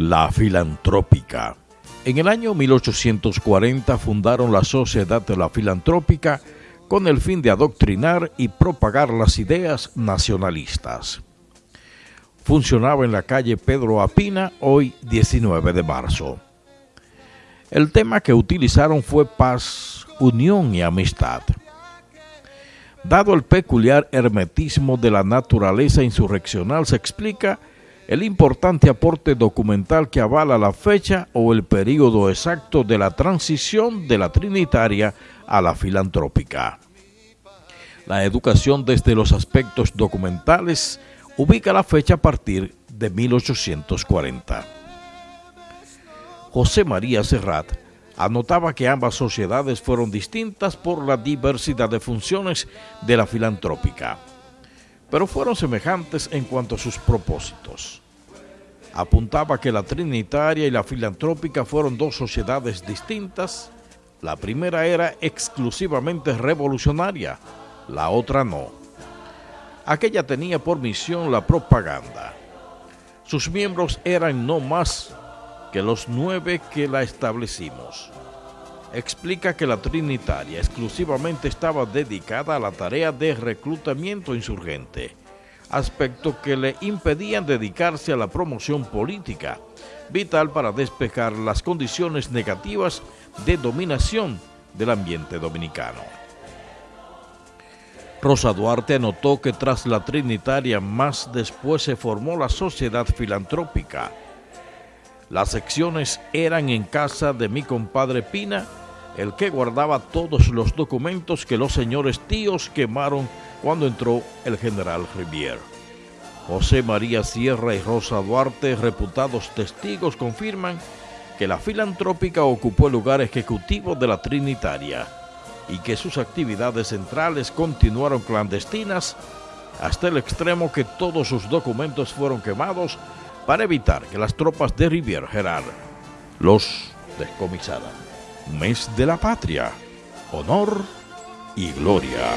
La Filantrópica. En el año 1840 fundaron la Sociedad de la Filantrópica con el fin de adoctrinar y propagar las ideas nacionalistas. Funcionaba en la calle Pedro Apina, hoy 19 de marzo. El tema que utilizaron fue paz, unión y amistad. Dado el peculiar hermetismo de la naturaleza insurreccional, se explica el importante aporte documental que avala la fecha o el periodo exacto de la transición de la trinitaria a la filantrópica. La educación desde los aspectos documentales ubica la fecha a partir de 1840. José María Serrat anotaba que ambas sociedades fueron distintas por la diversidad de funciones de la filantrópica pero fueron semejantes en cuanto a sus propósitos. Apuntaba que la Trinitaria y la Filantrópica fueron dos sociedades distintas. La primera era exclusivamente revolucionaria, la otra no. Aquella tenía por misión la propaganda. Sus miembros eran no más que los nueve que la establecimos explica que la Trinitaria exclusivamente estaba dedicada a la tarea de reclutamiento insurgente, aspecto que le impedían dedicarse a la promoción política, vital para despejar las condiciones negativas de dominación del ambiente dominicano. Rosa Duarte anotó que tras la Trinitaria más después se formó la Sociedad Filantrópica. Las secciones eran en casa de mi compadre Pina el que guardaba todos los documentos que los señores tíos quemaron cuando entró el general Rivier. José María Sierra y Rosa Duarte, reputados testigos, confirman que la filantrópica ocupó el lugar ejecutivo de la Trinitaria y que sus actividades centrales continuaron clandestinas hasta el extremo que todos sus documentos fueron quemados para evitar que las tropas de Rivier Gerard los descomisaran mes de la patria, honor y gloria.